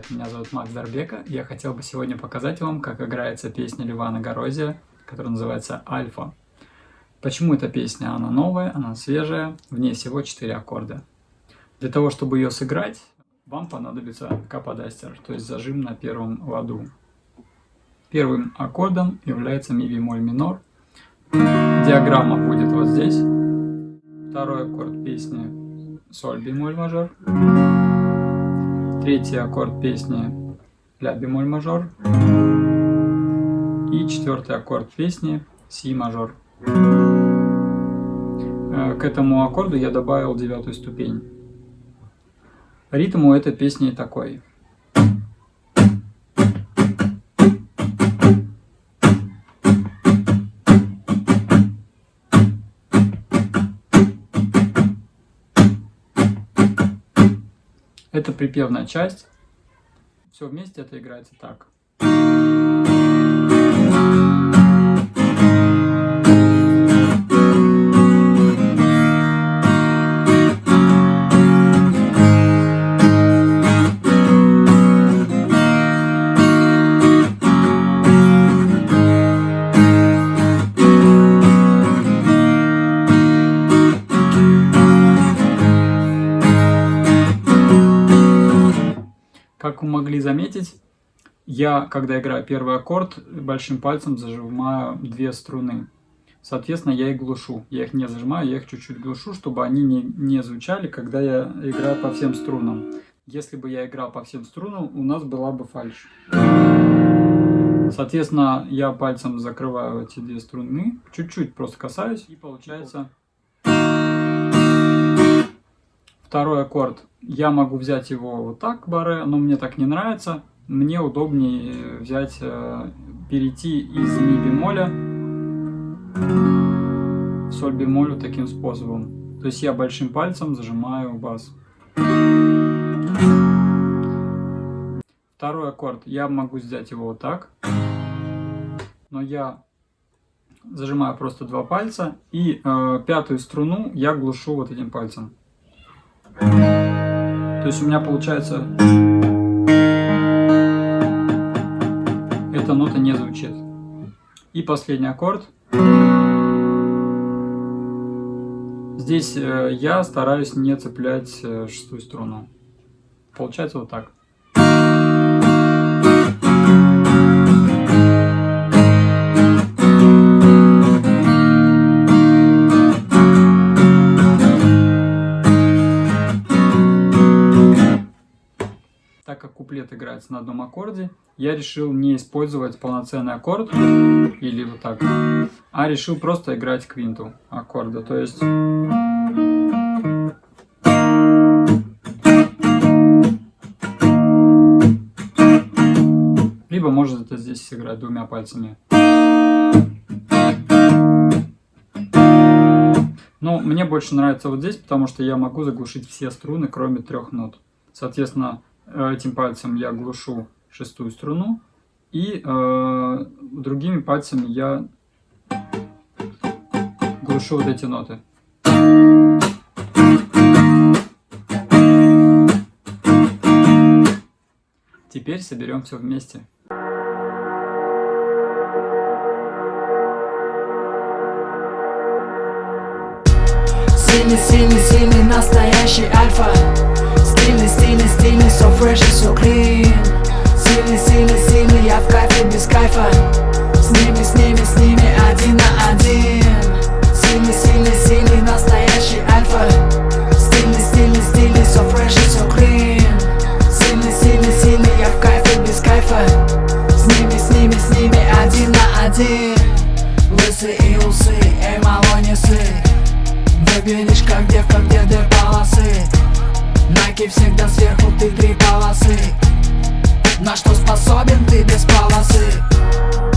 привет, меня зовут Макс Дарбека. Я хотел бы сегодня показать вам, как играется песня Ливана Горозия, которая называется «Альфа». Почему эта песня? Она новая, она свежая, в ней всего 4 аккорда. Для того, чтобы ее сыграть, вам понадобится каподастер, то есть зажим на первом ладу. Первым аккордом является ми бемоль минор. Диаграмма будет вот здесь. Второй аккорд песни соль бемоль мажор. Третий аккорд песни ля бемоль мажор. И четвертый аккорд песни си мажор. Э, к этому аккорду я добавил девятую ступень. Ритм у этой песни такой. Это припевная часть. Все вместе это играется так. Могли заметить, я, когда играю первый аккорд, большим пальцем зажимаю две струны. Соответственно, я их глушу. Я их не зажимаю, я их чуть-чуть глушу, чтобы они не, не звучали, когда я играю по всем струнам. Если бы я играл по всем струнам, у нас была бы фальш. Соответственно, я пальцем закрываю эти две струны, чуть-чуть просто касаюсь, и получается... Второй аккорд. Я могу взять его вот так, баре, но мне так не нравится. Мне удобнее взять, э, перейти из ми бемоля в соль бемолю таким способом. То есть я большим пальцем зажимаю бас. Второй аккорд. Я могу взять его вот так. Но я зажимаю просто два пальца. И э, пятую струну я глушу вот этим пальцем. То есть у меня получается... Эта нота не звучит. И последний аккорд. Здесь э, я стараюсь не цеплять э, шестую струну. Получается вот так. Играется на одном аккорде, я решил не использовать полноценный аккорд, или вот так, а решил просто играть квинту аккорда. То есть... Либо можно это здесь сыграть двумя пальцами. Но мне больше нравится вот здесь, потому что я могу заглушить все струны, кроме трех нот. Соответственно, этим пальцем я глушу шестую струну, и э, другими пальцами я глушу вот эти ноты. Теперь соберем все вместе. Сильный, сильный, сильный, настоящий альфа Стильный, стильный, стильный, so fresh и so clean. Сильный, сильный, сильный, я в кайфе без кайфа. С ними, с ними, с ними один на один. Сильный, сильный, сильный, настоящий альфа. Стильный, стильный, стильный, so fresh и so clean. Сильный, сильный, сильный, я в кайфе без кайфа. С ними, с ними, с ними один на один. Лысый и усы, эй, мало не сый Выглядишь как девка, где две полосы Найки всегда сверху, ты три полосы. На что способен ты без полосы